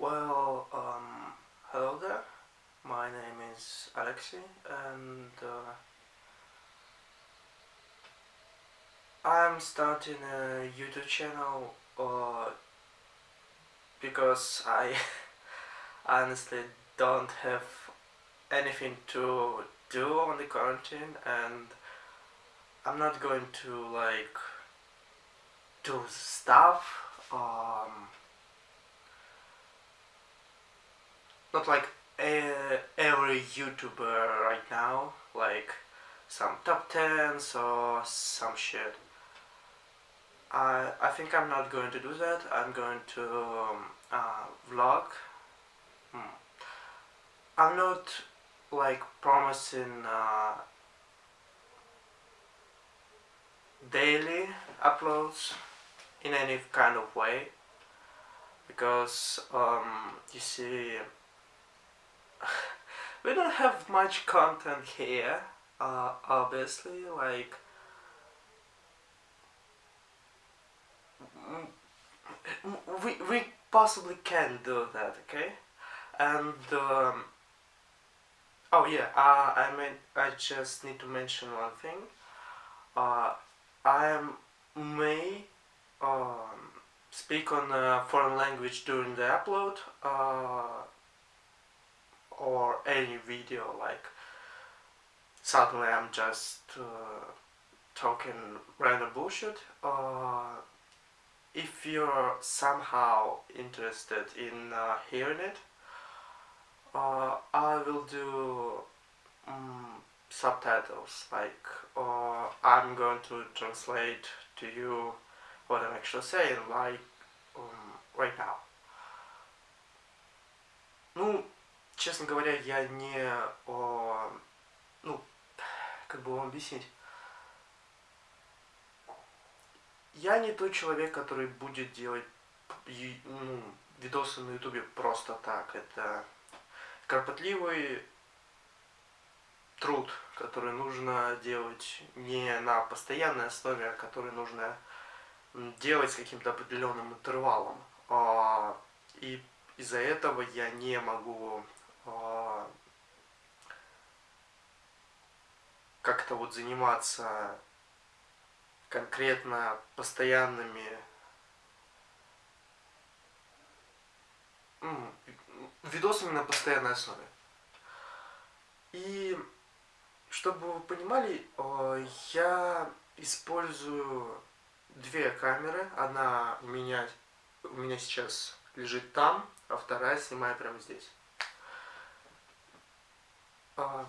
Well, um, hello there. My name is Alexei, and uh, I'm starting a YouTube channel uh, because I honestly don't have anything to do on the quarantine, and I'm not going to like do stuff. Um, not like every YouTuber right now, like some top 10s or some shit. I, I think I'm not going to do that, I'm going to um, uh, vlog. Hmm. I'm not like promising uh, daily uploads in any kind of way because um, you see we don't have much content here uh, obviously like we, we possibly can do that okay? And um, oh yeah uh, I mean I just need to mention one thing. Uh, I may um, speak on a foreign language during the upload uh, or any video like suddenly I'm just uh, talking random bullshit uh, if you're somehow interested in uh, hearing it uh, I will do um, subtitles like uh, I'm going to translate to you what I'm actually saying like um, right now. Ну честно говоря, я не, о, ну, как бы вам объяснить, я не тот человек, который будет делать ну, видосы на ютубе просто так. Это кропотливый труд, который нужно делать не на постоянной основе, а который нужно делать с каким-то определенным интервалом. А, и из-за этого я не могу как-то вот заниматься конкретно постоянными видосами на постоянной основе. И чтобы вы понимали, а, я использую две камеры. Одна у меня, у меня сейчас лежит там, а вторая снимаю прямо здесь. Uh,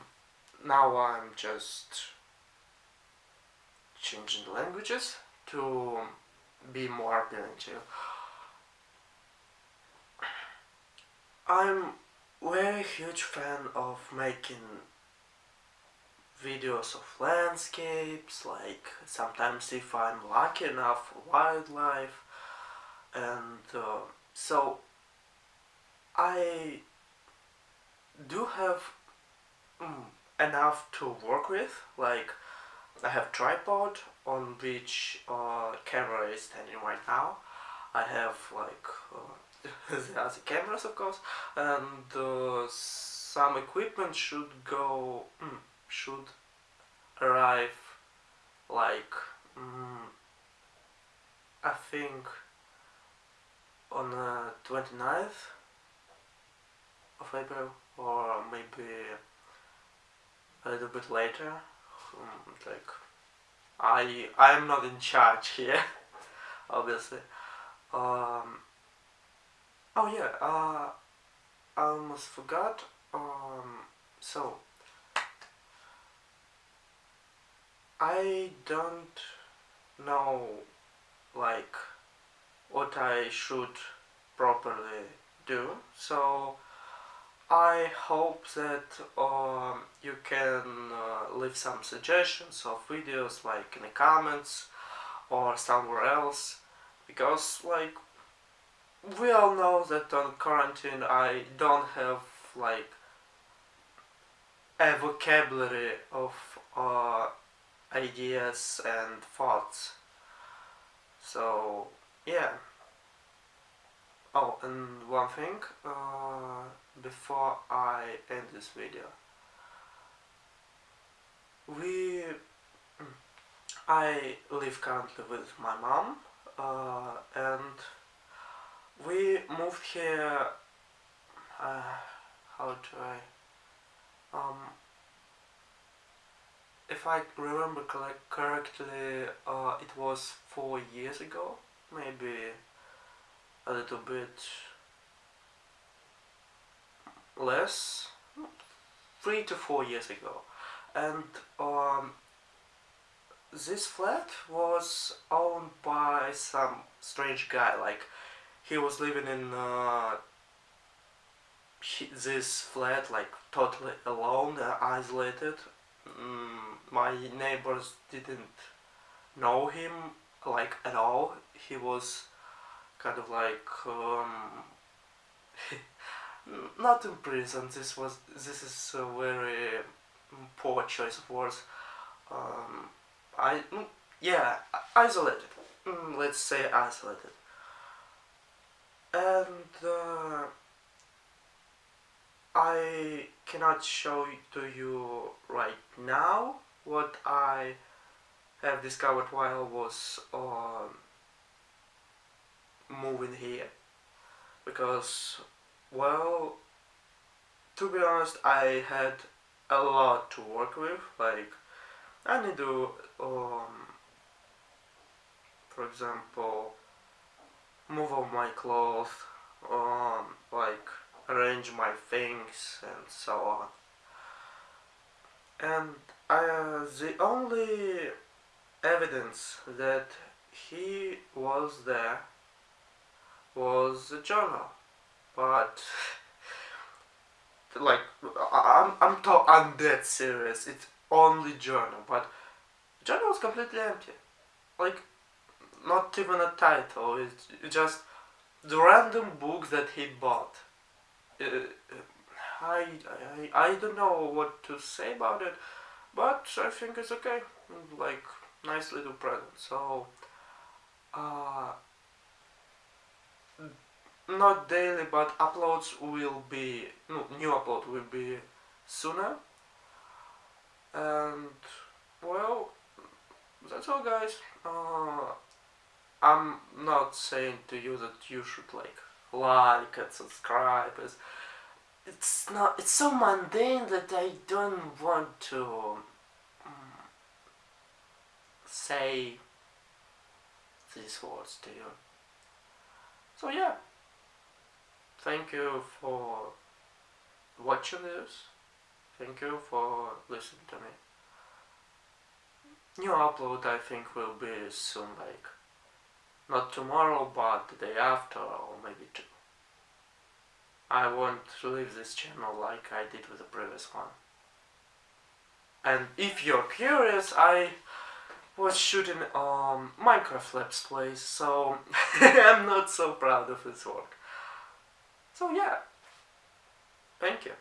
now I'm just changing languages to be more you. I'm very huge fan of making videos of landscapes, like sometimes if I'm lucky enough wildlife and uh, so I do have enough to work with. Like I have tripod on which uh, camera is standing right now. I have like uh, the other cameras of course. And uh, some equipment should go mm, should arrive like mm, I think on the 29th of April or maybe a little bit later. Um, like I I'm not in charge here obviously. Um, oh yeah uh, I almost forgot um, so I don't know like what I should properly do. So I hope that um, you can uh, leave some suggestions of videos like in the comments or somewhere else. Because like we all know that on quarantine I don't have like a vocabulary of uh, ideas and thoughts. So yeah oh and one thing uh, before I end this video we I live currently with my mom uh, and we moved here uh, how do I um, if I remember correctly uh, it was four years ago maybe a little bit less? Three to four years ago. And um, this flat was owned by some strange guy. Like he was living in uh, this flat like totally alone and isolated. Mm, my neighbors didn't know him like at all. He was kind of like um, not in prison this was this is a very poor choice of words. Um, I mm, yeah isolated. Mm, let's say isolated. And uh, I cannot show to you right now what I have discovered while I was um, moving here. Because well to be honest I had a lot to work with. Like I need to um, for example move all my clothes um, like arrange my things and so on. And uh, the only evidence that he was there was a journal. But like I'm I'm I'm dead serious. It's only journal but journal is completely empty. Like not even a title. It's just the random book that he bought. Uh, I, I I don't know what to say about it but I think it's okay. Like nice little present. So uh, not daily but uploads will be no, new upload will be sooner. And well that's all guys. Uh, I'm not saying to you that you should like like and subscribe. It's, it's not it's so mundane that I don't want to um, say these words to you. So yeah thank you for watching this. Thank you for listening to me. New upload I think will be soon like not tomorrow but the day after or maybe two. I want to leave this channel like I did with the previous one. And if you're curious I was shooting um, Minecraft Let's so I'm not so proud of this work so yeah. Thank you